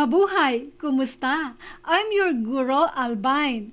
Mabuhay! Kumusta? I'm your Guro Albine.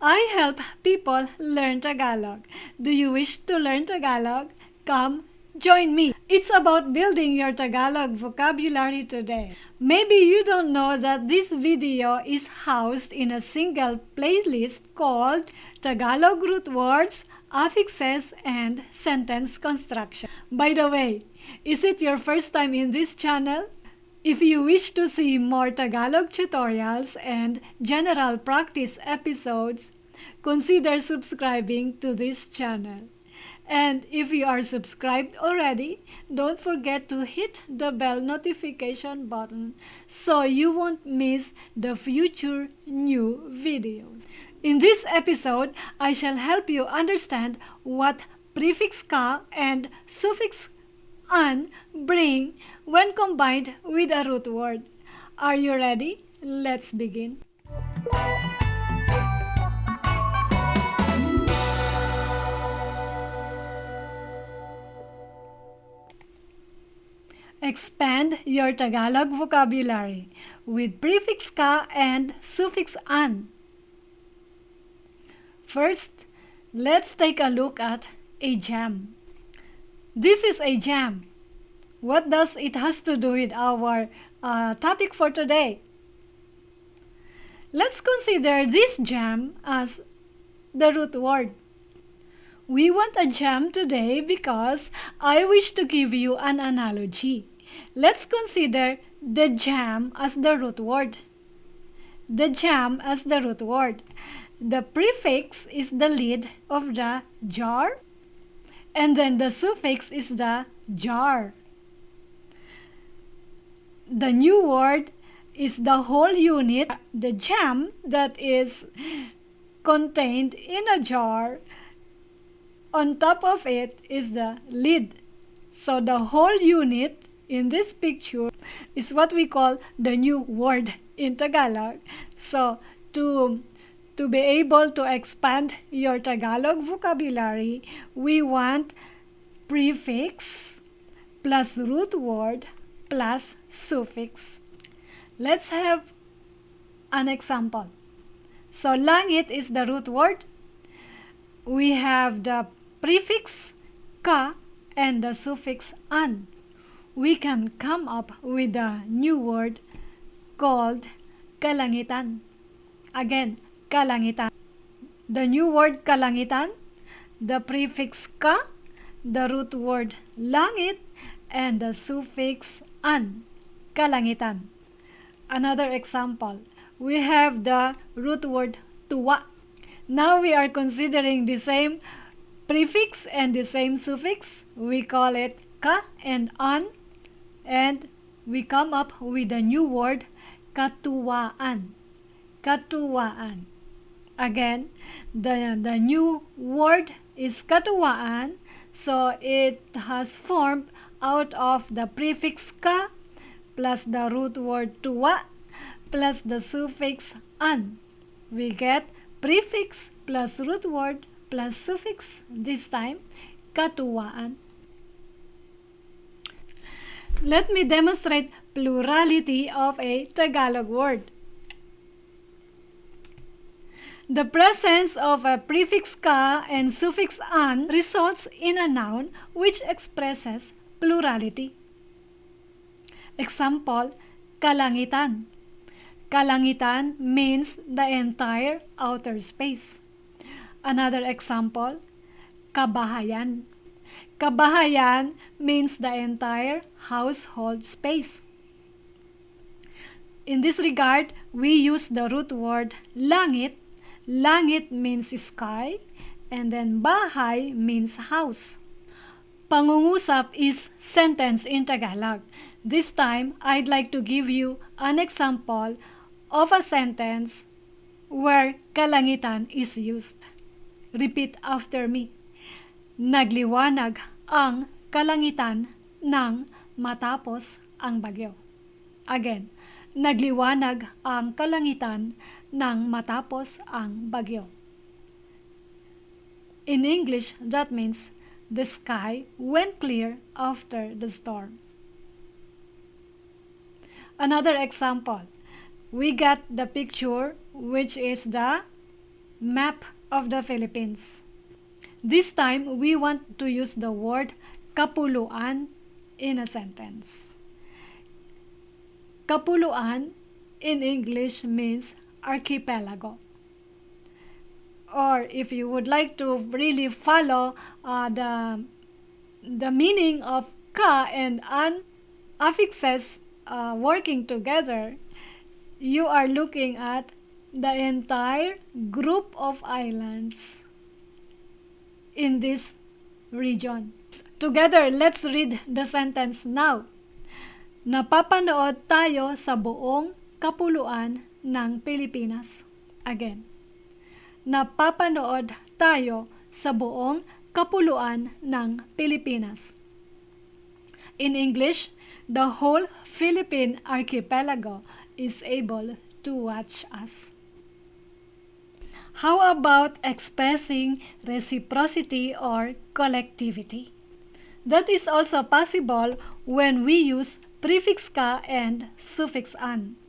I help people learn Tagalog. Do you wish to learn Tagalog? Come, join me. It's about building your Tagalog vocabulary today. Maybe you don't know that this video is housed in a single playlist called Tagalog Root Words, Affixes, and Sentence Construction. By the way, is it your first time in this channel? If you wish to see more Tagalog tutorials and general practice episodes, consider subscribing to this channel. And if you are subscribed already, don't forget to hit the bell notification button so you won't miss the future new videos. In this episode, I shall help you understand what prefix ka and suffix an bring when combined with a root word. Are you ready? Let's begin. Expand your Tagalog vocabulary with prefix ka and suffix an. First, let's take a look at a jam. This is a jam. What does it has to do with our uh, topic for today? Let's consider this jam as the root word. We want a jam today because I wish to give you an analogy. Let's consider the jam as the root word. The jam as the root word. The prefix is the lid of the jar and then the suffix is the jar. The new word is the whole unit, the jam that is contained in a jar. On top of it is the lid. So the whole unit in this picture is what we call the new word in Tagalog. So to to be able to expand your Tagalog vocabulary, we want prefix plus root word plus suffix. Let's have an example. So langit is the root word. We have the prefix ka and the suffix an. We can come up with a new word called kalangitan. Again, kalangitan. The new word kalangitan, the prefix ka, the root word langit, and the suffix an, kalangitan. Another example, we have the root word tuwa. Now we are considering the same prefix and the same suffix. We call it ka and an, and we come up with a new word katuwaan. Katuwaan. Again, the, the new word is katuwaan, so it has formed out of the prefix ka plus the root word tuwa plus the suffix an. We get prefix plus root word plus suffix, this time katuwaan. Let me demonstrate plurality of a Tagalog word. The presence of a prefix ka and suffix an results in a noun which expresses plurality. Example, kalangitan. Kalangitan means the entire outer space. Another example, kabahayan. Kabahayan means the entire household space. In this regard, we use the root word langit. Langit means sky and then bahay means house. Pangungusap is sentence in Tagalog. This time, I'd like to give you an example of a sentence where kalangitan is used. Repeat after me. Nagliwanag ang kalangitan nang matapos ang bagyo. Again, nagliwanag ang kalangitan nang matapos ang bagyo. In English, that means the sky went clear after the storm. Another example. We got the picture which is the map of the Philippines. This time we want to use the word kapuluan in a sentence. Kapuluan in English means archipelago. Or if you would like to really follow uh, the, the meaning of ka and an affixes uh, working together, you are looking at the entire group of islands in this region. Together, let's read the sentence now. Napapanood tayo sa buong kapuluan ng Pilipinas. Again. Napapanood tayo sa buong kapuluan ng Pilipinas. In English, the whole Philippine archipelago is able to watch us. How about expressing reciprocity or collectivity? That is also possible when we use prefix ka and suffix an.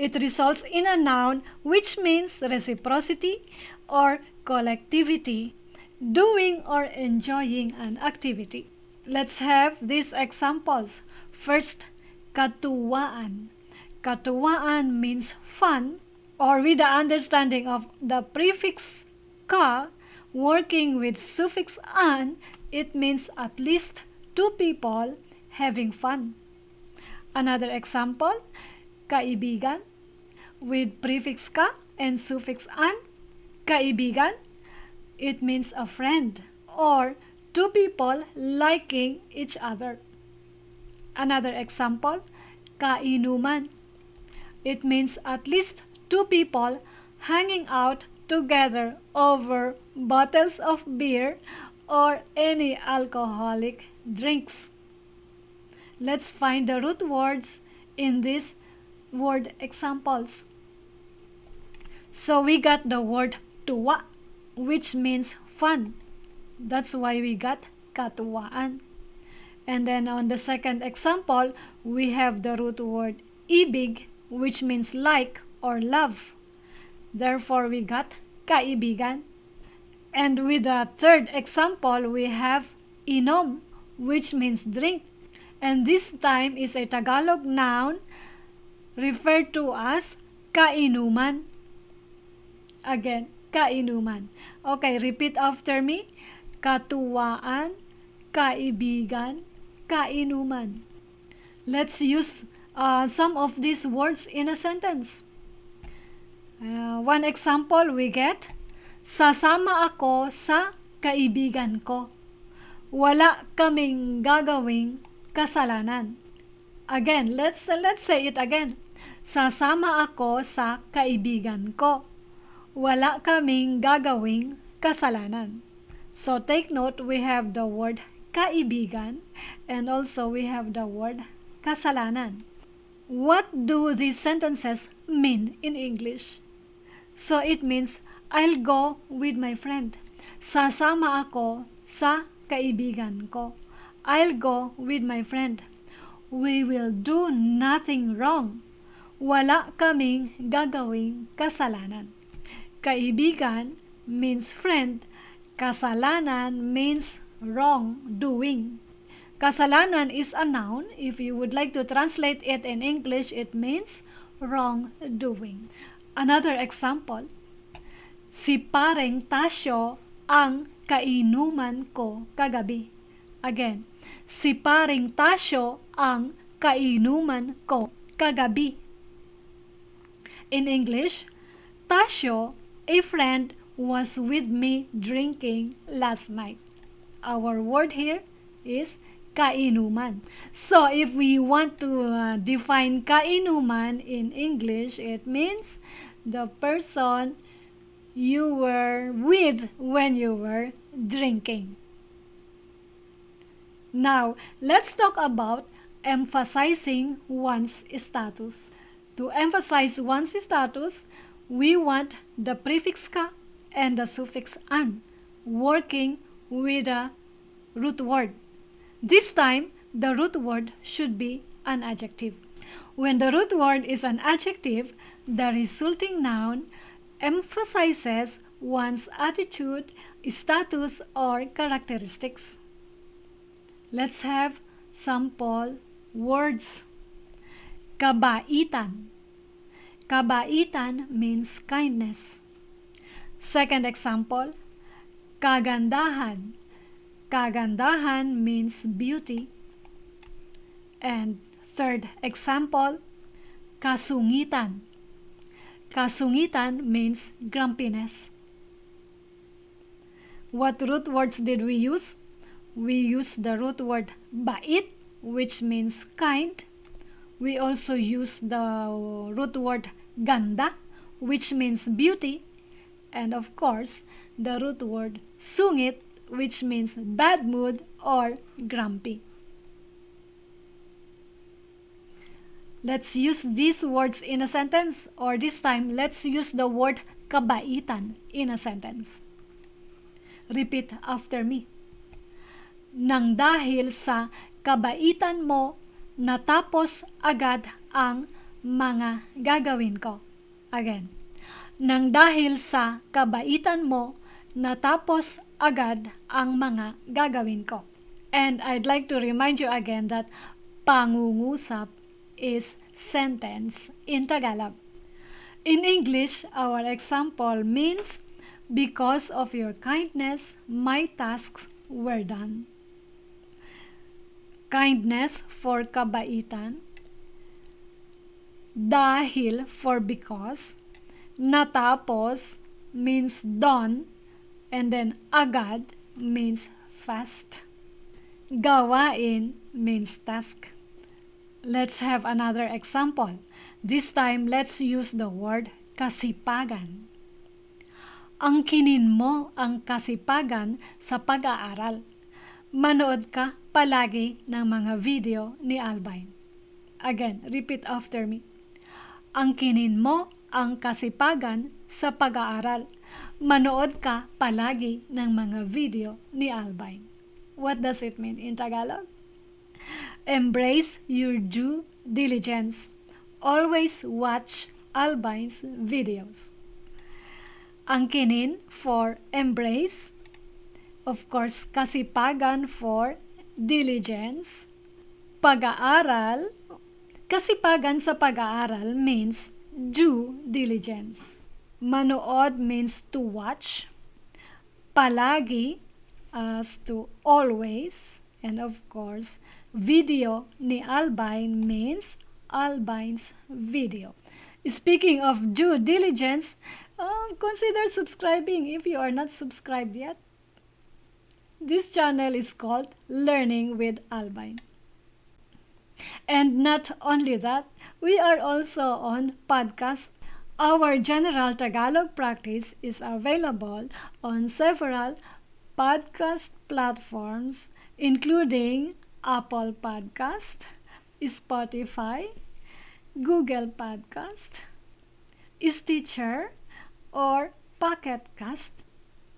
It results in a noun which means reciprocity or collectivity, doing or enjoying an activity. Let's have these examples. First, katuwaan. Katuwaan means fun or with the understanding of the prefix ka working with suffix an, it means at least two people having fun. Another example, kaibigan with prefix ka and suffix an. Kaibigan, it means a friend or two people liking each other. Another example, kainuman. It means at least two people hanging out together over bottles of beer or any alcoholic drinks. Let's find the root words in these word examples. So we got the word tuwa, which means fun. That's why we got katuwaan. And then on the second example, we have the root word ibig, which means like or love. Therefore, we got kaibigan. And with the third example, we have inom, which means drink. And this time is a Tagalog noun referred to as kainuman. Again, kainuman. Okay, repeat after me. Katuwaan, kaibigan, kainuman. Let's use uh, some of these words in a sentence. Uh, one example we get, Sasama ako sa kaibigan ko. Wala kaming gagawing kasalanan. Again, let's let's say it again. Sasama ako sa kaibigan ko. Wala kaming gagawing kasalanan. So take note, we have the word kaibigan and also we have the word kasalanan. What do these sentences mean in English? So it means, I'll go with my friend. Sasama ako sa kaibigan ko. I'll go with my friend. We will do nothing wrong. Wala kaming gagawing kasalanan. Kaibigan means friend. Kasalanan means wrongdoing. Kasalanan is a noun. If you would like to translate it in English, it means wrongdoing. Another example, si pareng Tasyo ang kainuman ko kagabi. Again, si paring Tasyo ang kainuman ko kagabi. In English, Tasyo, a friend, was with me drinking last night. Our word here is kainuman. So if we want to uh, define kainuman in English, it means the person you were with when you were drinking. Now, let's talk about emphasizing one's status. To emphasize one's status, we want the prefix ka and the suffix an working with a root word. This time, the root word should be an adjective. When the root word is an adjective, the resulting noun emphasizes one's attitude, status, or characteristics. Let's have some sample words. Kabaitan. Kabaitan means kindness. Second example, kagandahan. Kagandahan means beauty. And third example, kasungitan. Kasungitan means grumpiness. What root words did we use? We used the root word bait, which means kind. We also use the root word ganda, which means beauty. And of course, the root word sungit, which means bad mood or grumpy. Let's use these words in a sentence or this time let's use the word kabaitan in a sentence. Repeat after me. Nang dahil sa kabaitan mo, natapos agad ang mga gagawin ko. Again. Nang dahil sa kabaitan mo, natapos agad ang mga gagawin ko. And I'd like to remind you again that pangungusap is sentence in Tagalog. In English, our example means because of your kindness, my tasks were done. Kindness for kabaitan. Dahil for because. Natapos means done. And then agad means fast. Gawain means task. Let's have another example. This time, let's use the word kasipagan. Angkinin mo ang kasipagan sa pag-aaral. Manood ka palagi ng mga video ni Albine. Again, repeat after me. Angkinin mo ang kasipagan sa pag-aaral. Manood ka palagi ng mga video ni Albine. What does it mean in Tagalog? Embrace your due diligence. Always watch Albine's videos. Angkinin for embrace. Of course, kasipagan for diligence. Pag-aaral. Kasipagan sa pag-aaral means due diligence. Manood means to watch. Palagi as to always. And of course, video ni Albine means Albine's video. Speaking of due diligence, uh, consider subscribing if you are not subscribed yet. This channel is called Learning with Albine. And not only that, we are also on podcast. Our general Tagalog practice is available on several podcast platforms, including Apple Podcast, Spotify, Google Podcast, Stitcher, or Pocket Cast.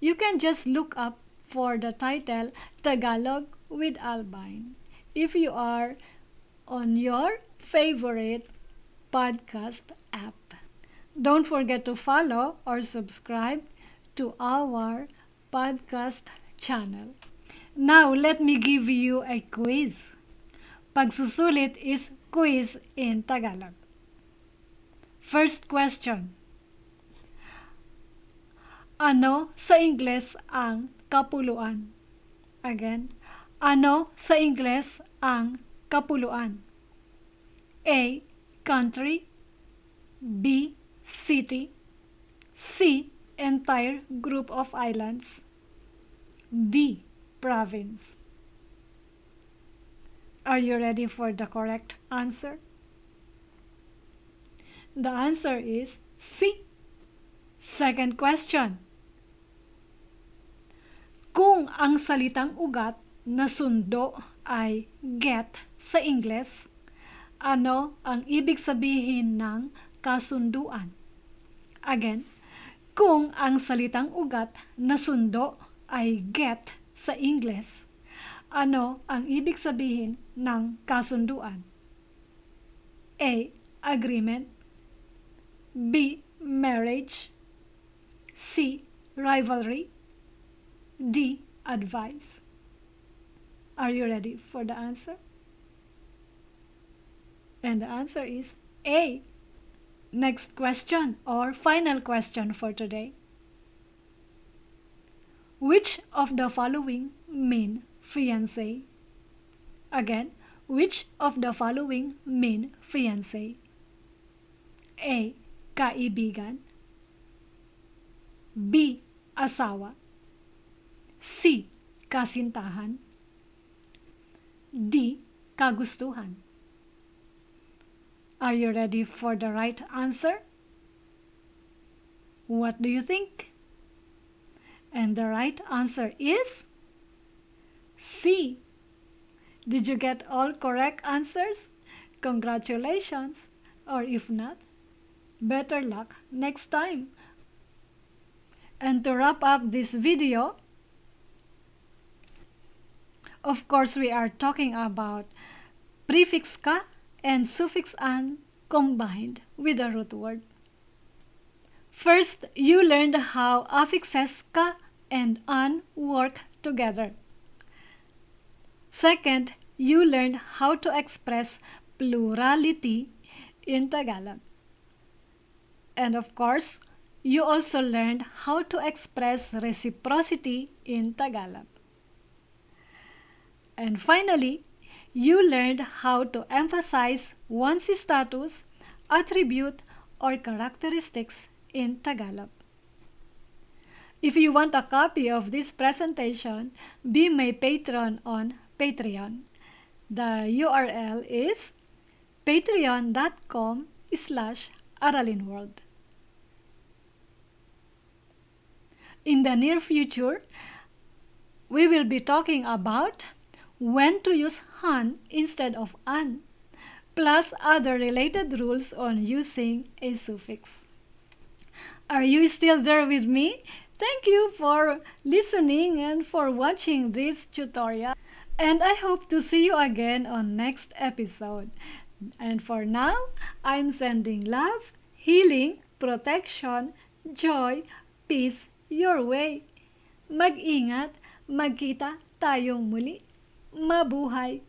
You can just look up for the title Tagalog with Albine if you are on your favorite podcast app. Don't forget to follow or subscribe to our podcast channel. Now, let me give you a quiz. Pagsusulit is quiz in Tagalog. First question. Ano sa Ingles ang kapuluan? Again, ano sa Ingles ang kapuluan? A. Country B. City C. Entire group of islands D province. Are you ready for the correct answer? The answer is C. Second question. Kung ang salitang ugat na sundo ay get sa Ingles, ano ang ibig sabihin ng kasunduan? Again, kung ang salitang ugat na sundo ay get sa Ingles, ano ang ibig sabihin ng kasunduan? A. Agreement B. Marriage C. Rivalry D. Advice Are you ready for the answer? And the answer is A. Next question or final question for today. Which of the following mean fiancé? Again, which of the following mean fiancé? A. Kaibigan B. Asawa C. Kasintahan D. Kagustuhan Are you ready for the right answer? What do you think? And the right answer is C. Did you get all correct answers? Congratulations! Or if not, better luck next time. And to wrap up this video, of course we are talking about prefix ka and suffix an combined with a root word. First, you learned how affixes ka and an work together. Second, you learned how to express plurality in Tagalog. And of course, you also learned how to express reciprocity in Tagalog. And finally, you learned how to emphasize one's status, attribute, or characteristics in Tagalog. If you want a copy of this presentation, be my patron on Patreon. The URL is patreon.com slash aralinworld. In the near future, we will be talking about when to use han instead of an, plus other related rules on using a suffix. Are you still there with me? Thank you for listening and for watching this tutorial. And I hope to see you again on next episode. And for now, I'm sending love, healing, protection, joy, peace your way. Mag-ingat, magkita tayong muli. Mabuhay!